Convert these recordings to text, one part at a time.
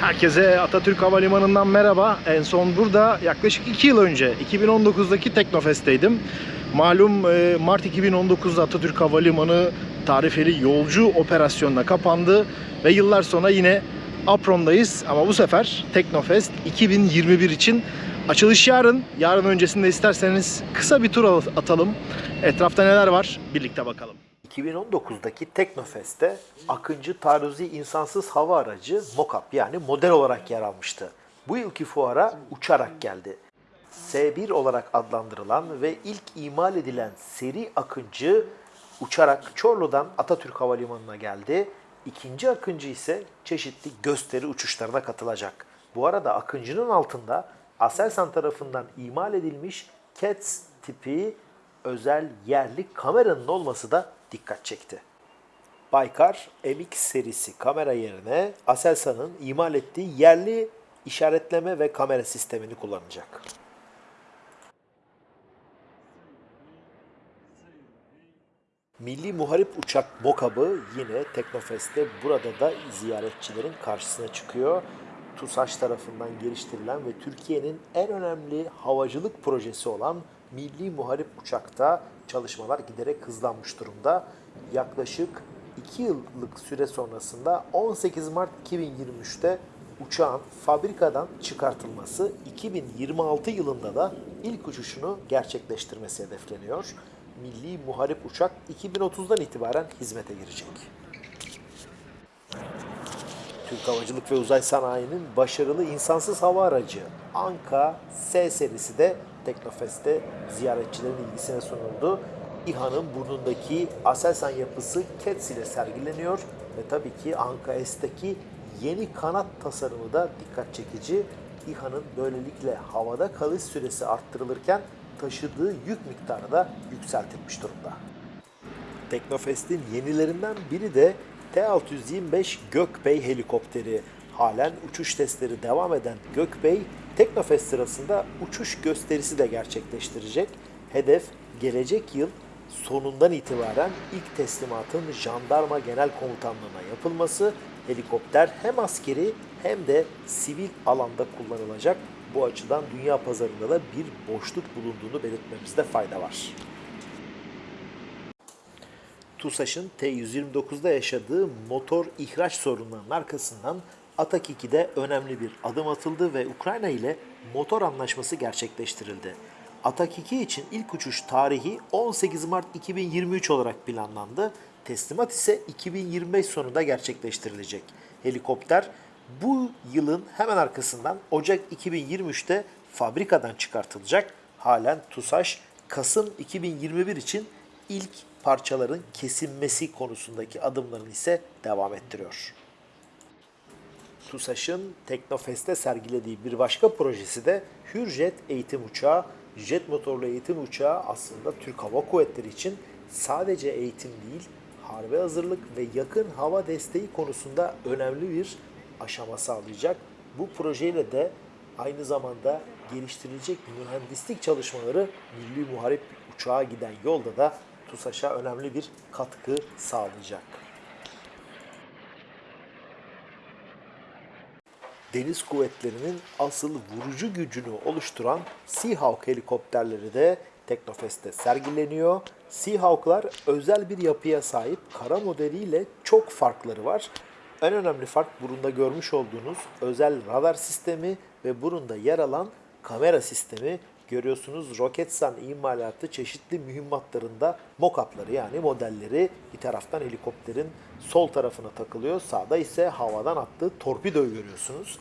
Herkese Atatürk Havalimanı'ndan merhaba. En son burada yaklaşık 2 yıl önce 2019'daki Teknofest'teydim. Malum e, Mart 2019'da Atatürk Havalimanı tarifeli yolcu operasyonuna kapandı ve yıllar sonra yine Apron'dayız ama bu sefer Teknofest 2021 için açılış yarın. Yarın öncesinde isterseniz kısa bir tur atalım. Etrafta neler var birlikte bakalım. 2019'daki Teknofest'te Akıncı Taarruzi insansız hava aracı MOCAP yani model olarak yer almıştı. Bu yılki fuara uçarak geldi. S1 olarak adlandırılan ve ilk imal edilen seri Akıncı uçarak Çorlu'dan Atatürk Havalimanı'na geldi. İkinci Akıncı ise çeşitli gösteri uçuşlarına katılacak. Bu arada Akıncı'nın altında Aselsan tarafından imal edilmiş CATS tipi özel yerli kameranın olması da dikkat çekti. Baykar MX serisi kamera yerine Aselsan'ın imal ettiği yerli işaretleme ve kamera sistemini kullanacak. Milli Muharip Uçak MOKAB'ı yine Teknofest'te burada da ziyaretçilerin karşısına çıkıyor. TUSAŞ tarafından geliştirilen ve Türkiye'nin en önemli havacılık projesi olan Milli Muharip Uçak'ta çalışmalar giderek hızlanmış durumda. Yaklaşık 2 yıllık süre sonrasında 18 Mart 2023'te uçağın fabrikadan çıkartılması 2026 yılında da ilk uçuşunu gerçekleştirmesi hedefleniyor. Milli Muharip Uçak 2030'dan itibaren hizmete girecek. Türk Havacılık ve Uzay Sanayi'nin başarılı insansız hava aracı Anka S serisi de Teknofest'te ziyaretçilerin ilgisine sunuldu. İHA'nın burnundaki Aselsan yapısı CATS ile sergileniyor ve tabii ki Anka S'teki yeni kanat tasarımı da dikkat çekici. İHA'nın böylelikle havada kalış süresi arttırılırken taşıdığı yük miktarı da yükseltilmiş durumda. Teknofest'in yenilerinden biri de T-625 Gökbey helikopteri. Halen uçuş testleri devam eden Gökbey, Teknofest sırasında uçuş gösterisi de gerçekleştirecek. Hedef gelecek yıl sonundan itibaren ilk teslimatın Jandarma Genel Komutanlığı'na yapılması. Helikopter hem askeri hem de sivil alanda kullanılacak. Bu açıdan dünya pazarında da bir boşluk bulunduğunu belirtmemizde fayda var. TUSAŞ'ın T-129'da yaşadığı motor ihraç sorunlarının arkasından Atak 2'de önemli bir adım atıldı ve Ukrayna ile motor anlaşması gerçekleştirildi. Atak 2 için ilk uçuş tarihi 18 Mart 2023 olarak planlandı. Teslimat ise 2025 sonunda gerçekleştirilecek. Helikopter bu yılın hemen arkasından Ocak 2023'te fabrikadan çıkartılacak. Halen TUSAŞ Kasım 2021 için ilk parçaların kesilmesi konusundaki adımlarını ise devam ettiriyor. TUSAŞ'ın Teknofest'te sergilediği bir başka projesi de Hürjet eğitim uçağı. Jet motorlu eğitim uçağı aslında Türk Hava Kuvvetleri için sadece eğitim değil, harbe hazırlık ve yakın hava desteği konusunda önemli bir aşama sağlayacak. Bu projeyle de aynı zamanda geliştirilecek mühendislik çalışmaları Milli Muharip Uçağa giden yolda da TUSAŞ'a önemli bir katkı sağlayacak. Deniz kuvvetlerinin asıl vurucu gücünü oluşturan Seahawk helikopterleri de Teknofest'te sergileniyor. Seahawk'lar özel bir yapıya sahip kara modeliyle çok farkları var. En önemli fark burunda görmüş olduğunuz özel radar sistemi ve burunda yer alan kamera sistemi. Görüyorsunuz Roketsan imalatı çeşitli mühimmatlarında mock-up'ları yani modelleri bir taraftan helikopterin sol tarafına takılıyor. Sağda ise havadan attığı torpidoyu görüyorsunuz.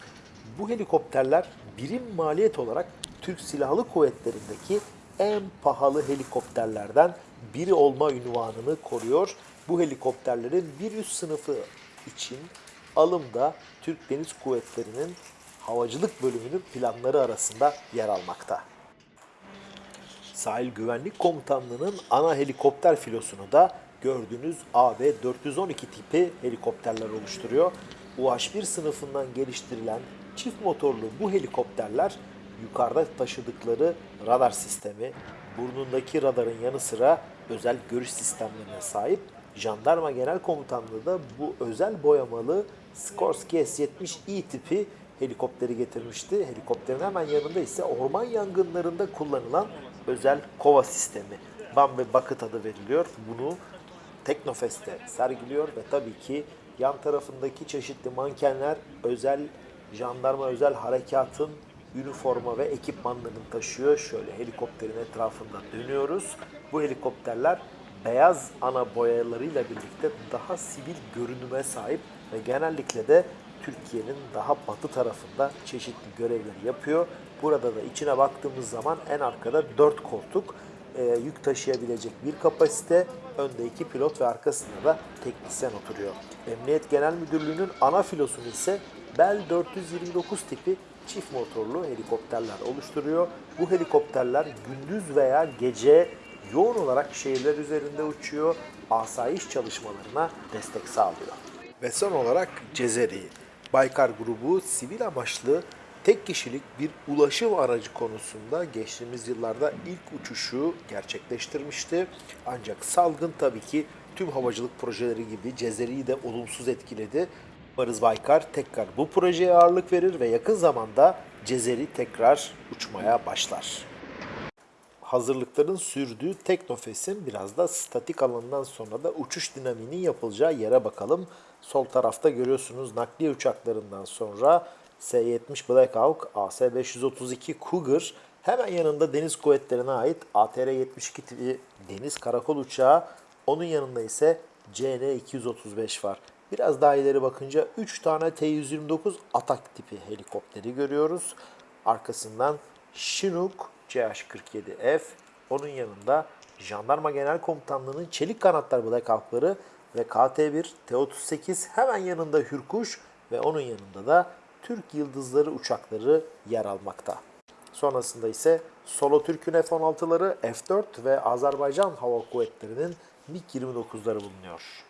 Bu helikopterler birim maliyet olarak Türk Silahlı Kuvvetleri'ndeki en pahalı helikopterlerden biri olma ünvanını koruyor. Bu helikopterlerin bir üst sınıfı için alımda Türk Deniz Kuvvetleri'nin havacılık bölümünün planları arasında yer almakta. Sahil Güvenlik Komutanlığı'nın ana helikopter filosunu da gördüğünüz AB-412 tipi helikopterler oluşturuyor. UH-1 sınıfından geliştirilen çift motorlu bu helikopterler yukarıda taşıdıkları radar sistemi, burnundaki radarın yanı sıra özel görüş sistemlerine sahip. Jandarma Genel Komutanlığı da bu özel boyamalı Skorsky S-70i tipi helikopteri getirmişti. Helikopterin hemen yanında ise orman yangınlarında kullanılan özel kova sistemi. Bam ve Bucket adı veriliyor. Bunu Teknofest'te sergiliyor ve tabii ki yan tarafındaki çeşitli mankenler özel jandarma özel harekatın üniforma ve ekipmanlarını taşıyor. Şöyle helikopterin etrafında dönüyoruz. Bu helikopterler beyaz ana boyalarıyla birlikte daha sivil görünüme sahip ve genellikle de Türkiye'nin daha batı tarafında çeşitli görevleri yapıyor. Burada da içine baktığımız zaman en arkada 4 koltuk e, yük taşıyabilecek bir kapasite. Önde iki pilot ve arkasında da teknisyen oturuyor. Emniyet Genel Müdürlüğü'nün ana filosunu ise Bell 429 tipi çift motorlu helikopterler oluştururuyor. Bu helikopterler gündüz veya gece yoğun olarak şehirler üzerinde uçuyor, asayiş çalışmalarına destek sağlıyor. Ve son olarak Cezeri. Baykar grubu sivil amaçlı tek kişilik bir ulaşım aracı konusunda geçtiğimiz yıllarda ilk uçuşu gerçekleştirmişti. Ancak salgın tabii ki tüm havacılık projeleri gibi Cezeri'yi de olumsuz etkiledi. Umarız Baykar tekrar bu projeye ağırlık verir ve yakın zamanda Cezeri tekrar uçmaya başlar hazırlıkların sürdüğü Teknofest'in biraz da statik alanından sonra da uçuş dinamiğinin yapılacağı yere bakalım. Sol tarafta görüyorsunuz nakliye uçaklarından sonra S-70 Black Hawk, AS-532 Cougar, hemen yanında deniz kuvvetlerine ait ATR-72 tipi deniz karakol uçağı, onun yanında ise CN-235 var. Biraz daha ileri bakınca 3 tane T-129 Atak tipi helikopteri görüyoruz. Arkasından Chinook CH-47F, onun yanında Jandarma Genel Komutanlığı'nın çelik kanatlar Black ve KT-1, T-38 hemen yanında Hürkuş ve onun yanında da Türk Yıldızları uçakları yer almakta. Sonrasında ise Solo Türk'ün F-16'ları, F-4 ve Azerbaycan Hava Kuvvetleri'nin MiG-29'ları bulunuyor.